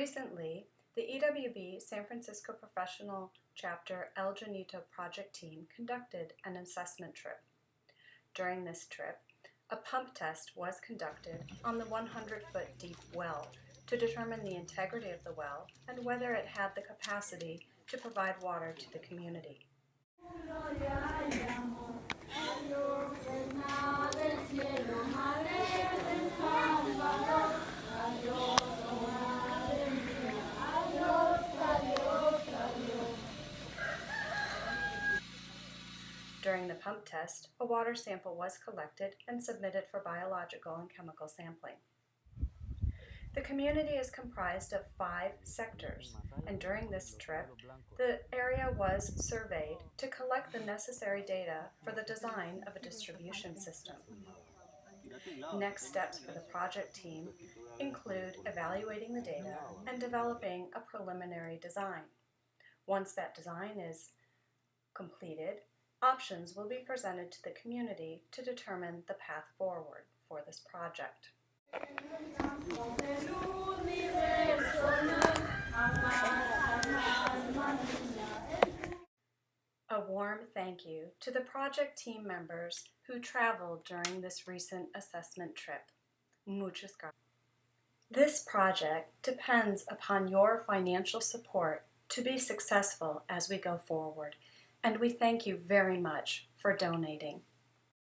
Recently, the EWB San Francisco Professional Chapter El Janito project team conducted an assessment trip. During this trip, a pump test was conducted on the 100 foot deep well to determine the integrity of the well and whether it had the capacity to provide water to the community. During the pump test, a water sample was collected and submitted for biological and chemical sampling. The community is comprised of five sectors, and during this trip, the area was surveyed to collect the necessary data for the design of a distribution system. Next steps for the project team include evaluating the data and developing a preliminary design. Once that design is completed, options will be presented to the community to determine the path forward for this project. A warm thank you to the project team members who traveled during this recent assessment trip. Muchas gracias. This project depends upon your financial support to be successful as we go forward, and we thank you very much for donating.